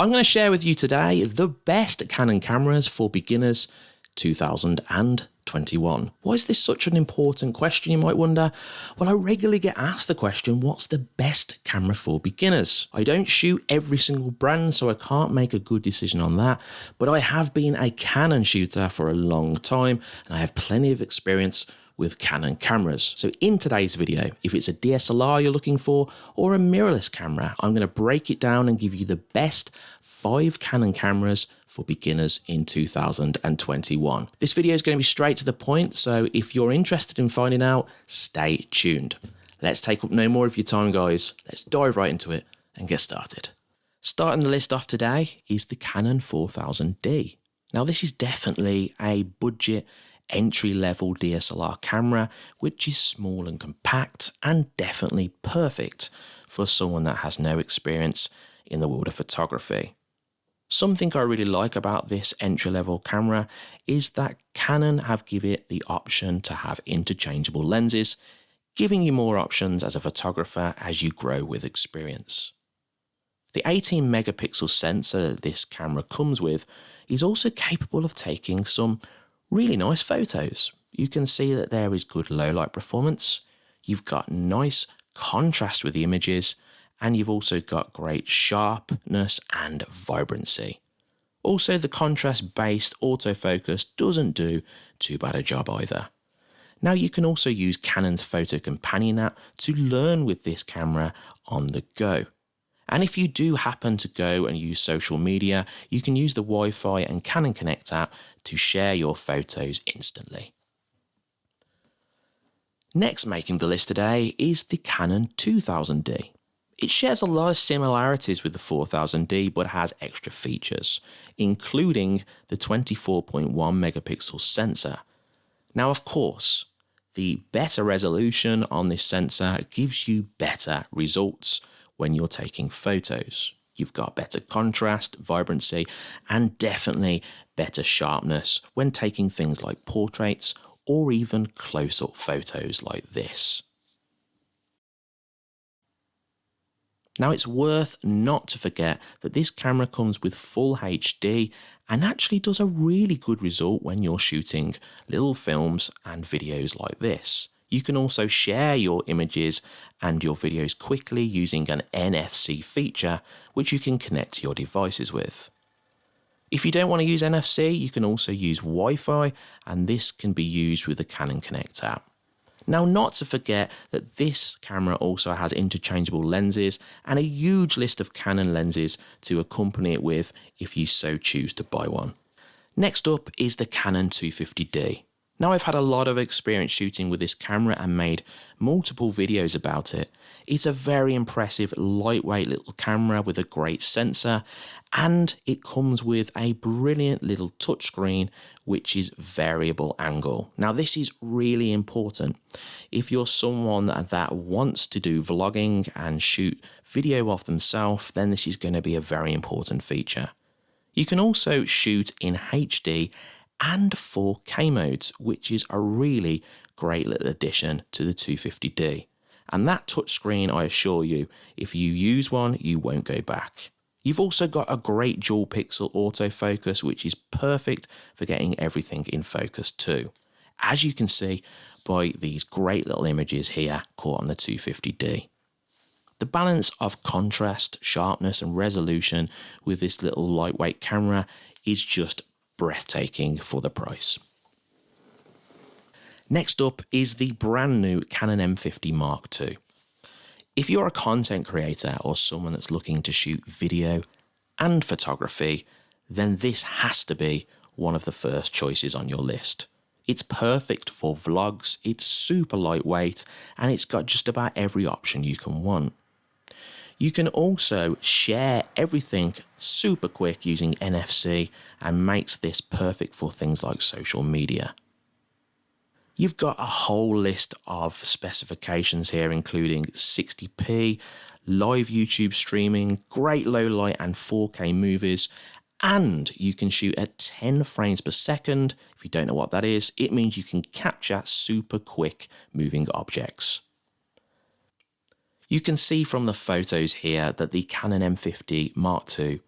I'm going to share with you today the best Canon cameras for beginners 2021. Why is this such an important question, you might wonder? Well, I regularly get asked the question, what's the best camera for beginners? I don't shoot every single brand, so I can't make a good decision on that, but I have been a Canon shooter for a long time, and I have plenty of experience with Canon cameras. So in today's video, if it's a DSLR you're looking for or a mirrorless camera, I'm going to break it down and give you the best five Canon cameras for beginners in 2021. This video is going to be straight to the point, so if you're interested in finding out, stay tuned. Let's take up no more of your time, guys. Let's dive right into it and get started. Starting the list off today is the Canon 4000D. Now, this is definitely a budget entry level DSLR camera, which is small and compact and definitely perfect for someone that has no experience in the world of photography. Something I really like about this entry level camera is that Canon have given it the option to have interchangeable lenses, giving you more options as a photographer as you grow with experience. The 18 megapixel sensor this camera comes with is also capable of taking some really nice photos. You can see that there is good low light performance. You've got nice contrast with the images and you've also got great sharpness and vibrancy. Also, the contrast based autofocus doesn't do too bad a job either. Now you can also use Canon's Photo Companion app to learn with this camera on the go. And if you do happen to go and use social media, you can use the Wi-Fi and Canon Connect app to share your photos instantly. Next making the list today is the Canon 2000D. It shares a lot of similarities with the 4000D but has extra features, including the 24.1 megapixel sensor. Now of course, the better resolution on this sensor gives you better results when you're taking photos. You've got better contrast, vibrancy, and definitely better sharpness when taking things like portraits or even close-up photos like this. Now it's worth not to forget that this camera comes with full HD and actually does a really good result when you're shooting little films and videos like this. You can also share your images and your videos quickly using an NFC feature, which you can connect to your devices with. If you don't want to use NFC, you can also use Wi-Fi, and this can be used with the Canon Connect app. Now, not to forget that this camera also has interchangeable lenses and a huge list of Canon lenses to accompany it with if you so choose to buy one. Next up is the Canon 250D. Now I've had a lot of experience shooting with this camera and made multiple videos about it. It's a very impressive lightweight little camera with a great sensor and it comes with a brilliant little touchscreen which is variable angle. Now this is really important. If you're someone that wants to do vlogging and shoot video of themselves then this is going to be a very important feature. You can also shoot in HD and 4K modes, which is a really great little addition to the 250D. And that touchscreen, I assure you, if you use one, you won't go back. You've also got a great dual pixel autofocus, which is perfect for getting everything in focus too. As you can see by these great little images here caught on the 250D. The balance of contrast, sharpness and resolution with this little lightweight camera is just breathtaking for the price. Next up is the brand new Canon M50 Mark II. If you're a content creator or someone that's looking to shoot video and photography, then this has to be one of the first choices on your list. It's perfect for vlogs, it's super lightweight, and it's got just about every option you can want. You can also share everything super quick using NFC and makes this perfect for things like social media. You've got a whole list of specifications here, including 60p, live YouTube streaming, great low light and 4K movies, and you can shoot at 10 frames per second. If you don't know what that is, it means you can capture super quick moving objects. You can see from the photos here that the Canon M50 Mark II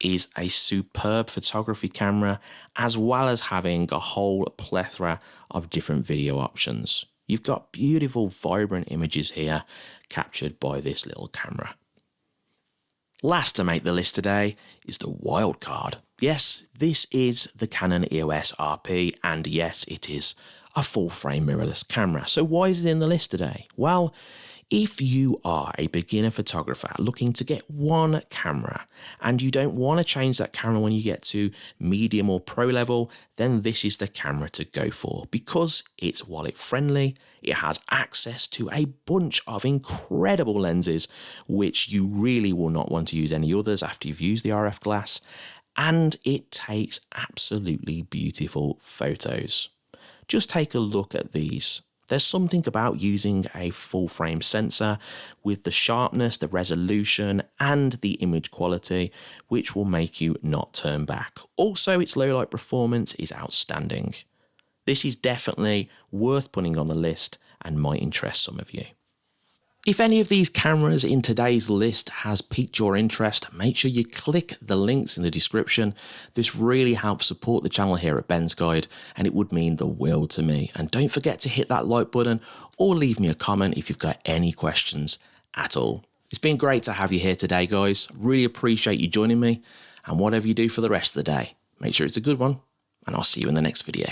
is a superb photography camera, as well as having a whole plethora of different video options. You've got beautiful, vibrant images here captured by this little camera. Last to make the list today is the wild card. Yes, this is the Canon EOS RP, and yes, it is a full frame mirrorless camera. So why is it in the list today? Well, if you are a beginner photographer looking to get one camera and you don't want to change that camera when you get to medium or pro level, then this is the camera to go for because it's wallet friendly, it has access to a bunch of incredible lenses, which you really will not want to use any others after you've used the RF glass, and it takes absolutely beautiful photos. Just take a look at these. There's something about using a full frame sensor with the sharpness, the resolution, and the image quality, which will make you not turn back. Also, its low light performance is outstanding. This is definitely worth putting on the list and might interest some of you. If any of these cameras in today's list has piqued your interest, make sure you click the links in the description. This really helps support the channel here at Ben's Guide and it would mean the world to me. And don't forget to hit that like button or leave me a comment if you've got any questions at all. It's been great to have you here today, guys. Really appreciate you joining me and whatever you do for the rest of the day, make sure it's a good one and I'll see you in the next video.